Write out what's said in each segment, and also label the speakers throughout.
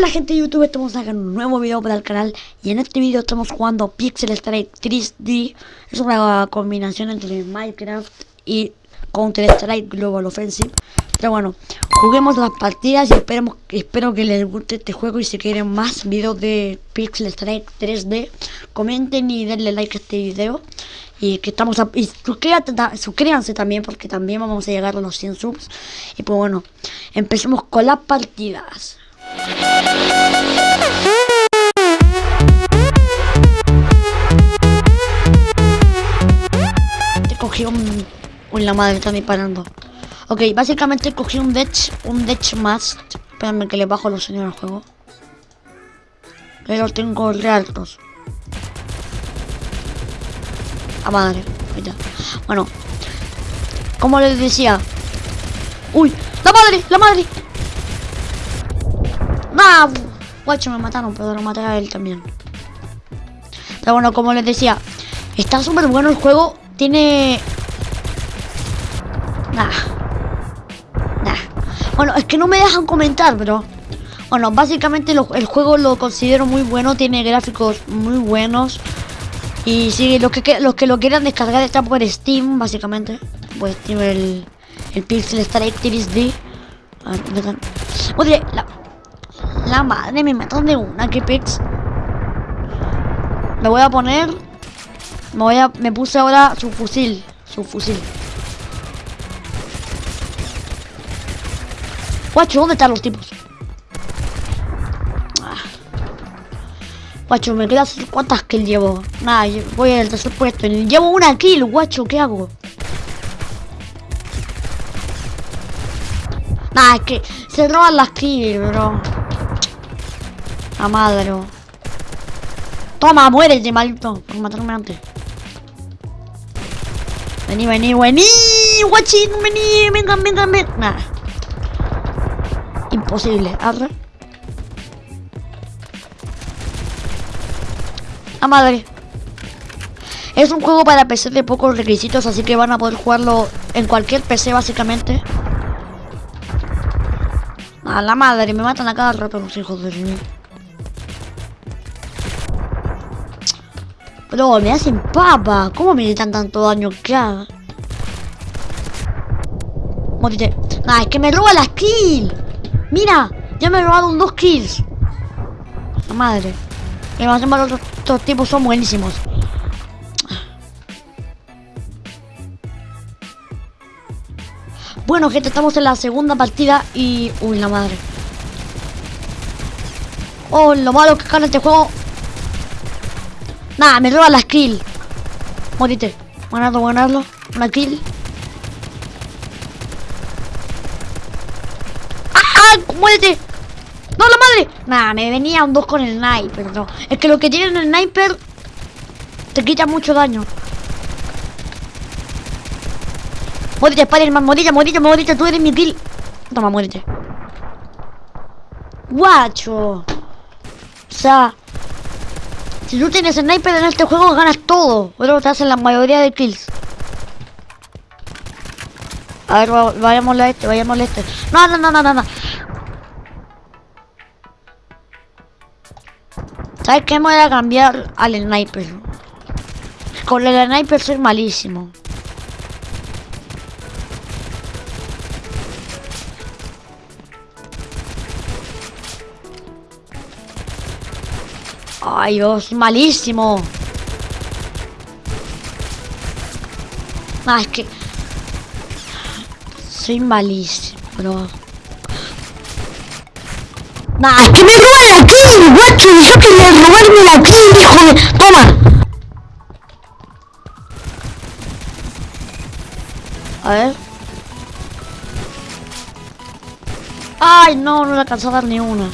Speaker 1: Hola gente de YouTube, estamos sacando un nuevo video para el canal. Y en este video estamos jugando Pixel Strike 3D Es una combinación entre Minecraft y Counter Strike Global Offensive. Pero bueno, juguemos las partidas y esperemos, espero que les guste este juego y si quieren más videos de Pixel Strike 3D Comenten y denle like a este video. Y que estamos a, y suscríbanse también porque también vamos a llegar a los 100 subs. Y pues bueno empecemos con las partidas te cogí un uy la madre está disparando ok básicamente cogí un Dech un Dech más espérame que le bajo los señores al juego pero tengo re altos a madre. Bueno. Como les decía. ¡Uy! ¡La madre! ¡La madre! Guacho, me mataron, pero lo maté a él también. Pero bueno, como les decía. Está súper bueno el juego. Tiene... Nah. Nah. Bueno, es que no me dejan comentar, pero... Bueno, básicamente el juego lo considero muy bueno. Tiene gráficos muy buenos. Y si los que, los que lo quieran descargar está por Steam, básicamente. Pues Steam el, el Pixel 3D. Oye, la, la madre me matan de una, que pix. Me voy a poner. Me voy a. Me puse ahora su fusil. Su fusil. Guacho, ¿dónde están los tipos? Guacho, me quedas cuántas kills llevo. Nada, voy al tercer puesto. Llevo una kill, guacho, ¿qué hago? Nada, es que se roban las kills, bro. La madre. Toma, muérete, maldito. Por matarme antes. Vení, vení, vení. Guachín, vení. Venga, venga, venga. Nada. Imposible. Arre. ¡A madre! Es un juego para PC de pocos requisitos, así que van a poder jugarlo en cualquier PC básicamente. A la madre, me matan a cada rato los hijos de mí. Pero me hacen papa. ¿Cómo me quitan tanto daño? ¿Qué hago? Morite. Nah, es que me roba las kills. Mira, ya me un dos kills. La madre. Y los estos tipos son buenísimos. Bueno, gente, estamos en la segunda partida y... Uy, la madre. Oh, lo malo que gana este juego. Nada, me roba la skill. Morite. Ganarlo, ganarlo. Una kill. ¡Ah! ¡Muérete! ¡No, la madre! Nah, me venía un 2 con el sniper, no. Es que lo que tiene el sniper te quita mucho daño. Muérete, Spider-Man, muérete, muérete, tú eres mi kill. Toma, muérete. Guacho. O sea, si tú tienes sniper en este juego, ganas todo. Pero te hacen la mayoría de kills. A ver, vayamos a este, vayamos a este. No, no, no, no, no, no. ¿Sabes qué? Me voy a cambiar al sniper. Con el sniper soy malísimo. Ay, Dios, malísimo. Ah, es que... Soy malísimo, bro. Nah, es que me roban la kill, guacho. Yo quería robarme la kill, hijo de... Toma. A ver. Ay, no, no le alcanzó a dar ni una.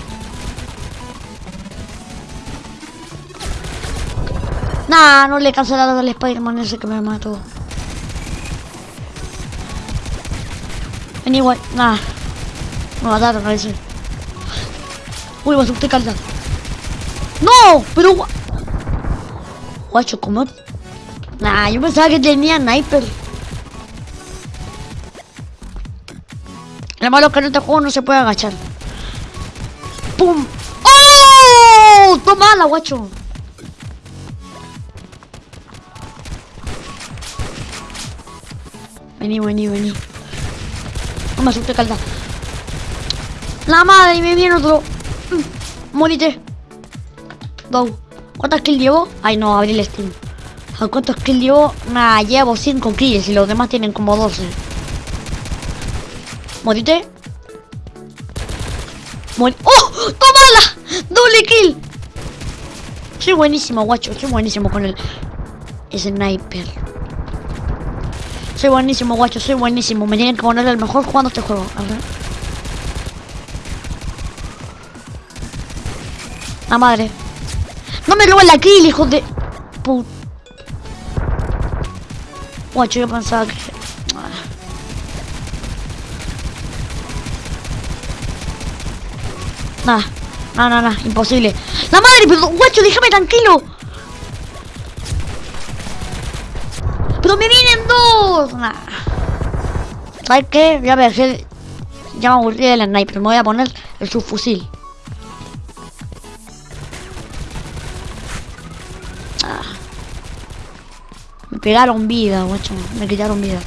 Speaker 1: Nah, no le a dar al Spider-Man ese que me mató. Anyway, nah. Me mataron a ese. Uy, vas a usted calda. ¡No! Pero... Guacho, ¿cómo? Nah, yo pensaba que tenía sniper. Lo malo es que en este juego no se puede agachar. ¡Pum! ¡Oh! ¡Toma la guacho! Vení, vení, vení. No me asuste, calda. La madre, me viene otro. Mm, Morite. Go. ¿Cuántas kills llevo? Ay, no, abrí el Steam. ¿A cuántos kills llevo? Nah, llevo 5 kills y los demás tienen como 12. Morite. Mori ¡Oh! ¡Tómala! ¡Doble kill! Soy buenísimo, guacho. Soy buenísimo con el sniper. Soy buenísimo, guacho. Soy buenísimo. Me tienen que poner el mejor jugando este juego. A ver. La madre. No me roben la kill, hijo de... Put... Guacho, yo pensaba que... Nada, no, no, no, imposible. ¡La madre! Pero, guacho, déjame tranquilo. ¡Pero me vienen dos! Nah. ¿Sabes qué? Voy a ver, que ya me aburrí del sniper. Me voy a poner el subfusil. Ah. Me pegaron vida, guacho. Me quitaron vida.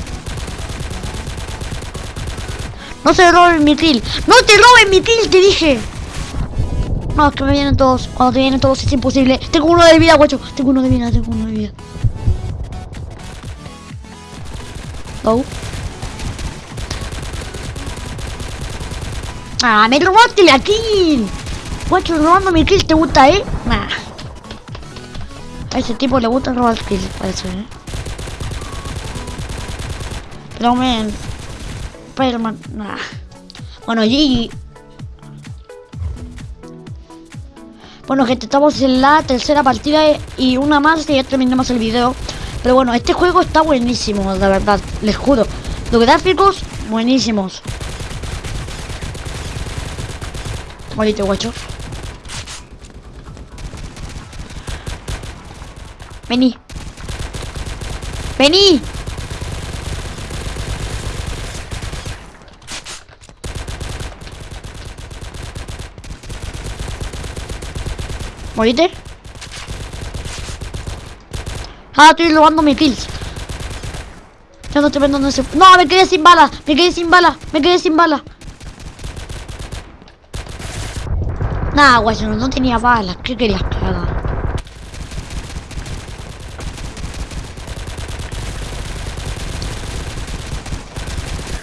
Speaker 1: No se roben mi kill. ¡No te roben mi kill! Te dije. No, es que me vienen todos. Cuando te vienen todos es imposible. Tengo uno de vida, guacho. Tengo uno de vida, tengo uno de vida. Go. Ah, me robaste la kill. Guacho, robando mi kill, ¿te gusta, eh? Nah. A ese tipo le gusta robar kills, parece, eh. Pero, man. Spider-Man, nah. Bueno, GG. Bueno, gente, estamos en la tercera partida y una más y ya terminamos el video. Pero bueno, este juego está buenísimo, de verdad, les juro. Los gráficos, buenísimos. Bonito, guacho. Vení. Vení. ¿Morite? Ah, estoy robando mis kills. Ya no estoy viendo ese... No, me quedé sin bala. Me quedé sin bala. Me quedé sin bala. Nah, guay, no, no tenía balas. ¿Qué querías que haga?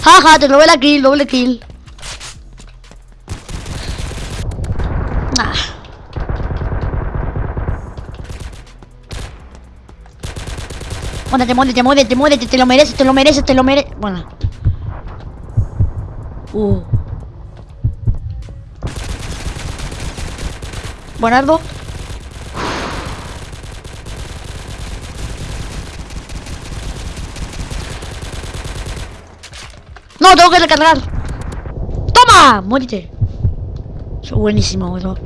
Speaker 1: Jaja, te robé la kill, doble kill. Muérdete, muérdete, muérdete, te lo mereces, te lo mereces, te lo mereces. Bueno. Uh. Buenardo. No, tengo que recargar. ¡Toma! Muérete. Soy buenísimo, bro.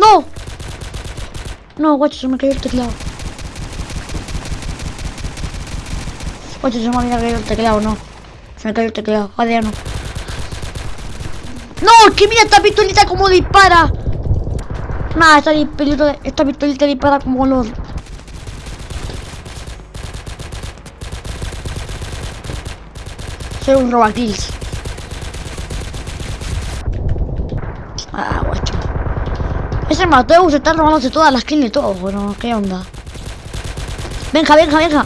Speaker 1: ¡No! No, guacho, se me cayó el teclado. Guacho, se me había caído el teclado, no. Se me cayó el teclado. Joder, no. ¡No! ¡Que mira esta pistolita como dispara! Nada, esta pistolita, esta pistolita dispara como los... Soy un robakills. Ah, guacho. Ese Mateus está robándose todas las kills de todos, bueno, ¿qué onda? Venga, venga, venga.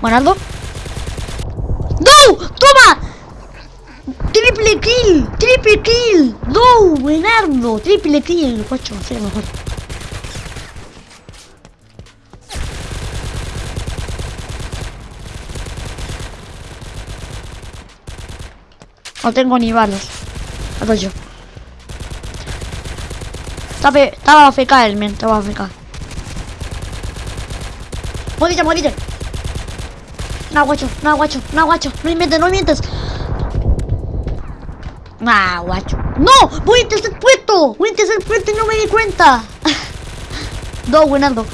Speaker 1: Buenardo. ¡No! ¡Toma! ¡Triple kill! ¡Triple kill! ¡No! ¡Buenardo! ¡Triple kill! Soy el mejor. No tengo ni balas. Hago yo. Estaba, estaba AFK el men, estaba AFK. Morite, morite. No, guacho, no, guacho, no, guacho. No inventes, no inventes. Nah, guacho. ¡No! ¡Voy a tercer puesto! ¡Voy a tercer puesto y no me di cuenta! Dos, buenardo.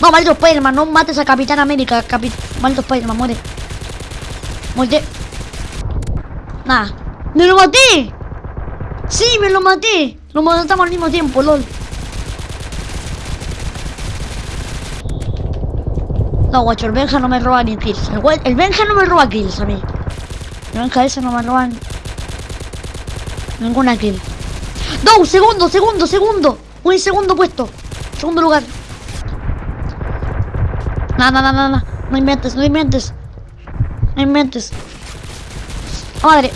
Speaker 1: No, maldito Spiderman, no mates a Capitán América. Capi... Maldito Spiderman, muere. Muerte. Nada. ¡Me lo maté! ¡Sí, me lo maté! Lo matamos al mismo tiempo, lol. No, guacho, el Benja no me roba ni kills. El, el Benja no me roba kills a mí. El Benja ese no me roba ninguna kill. ¡No! ¡Segundo, segundo, segundo! Un segundo puesto. Segundo lugar. Nada, nada, nada. No inventes, no inventes. No inventes. Madre.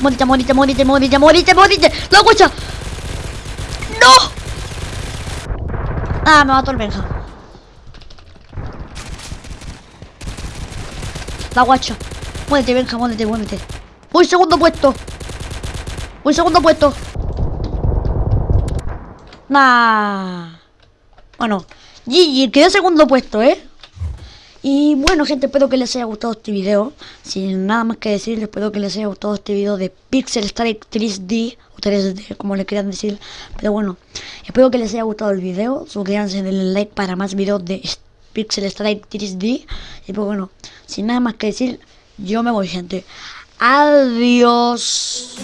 Speaker 1: Morite, morite, morite, morite, morite, morite. ¡La guacha! ¡No! Ah, me mató el Benja. La guacha. Muévete, Benja, muévete, muévete. Voy segundo puesto. Voy segundo puesto. Nah. Bueno, GG, quedó segundo puesto, ¿eh? Y bueno gente, espero que les haya gustado este video. Sin nada más que decir, espero que les haya gustado este video de Pixel Strike 3D O 3D, como le quieran decir. Pero bueno, espero que les haya gustado el video. Suscríbanse, denle like para más videos de Pixel Strike 3D Y pues bueno, sin nada más que decir, yo me voy gente. Adiós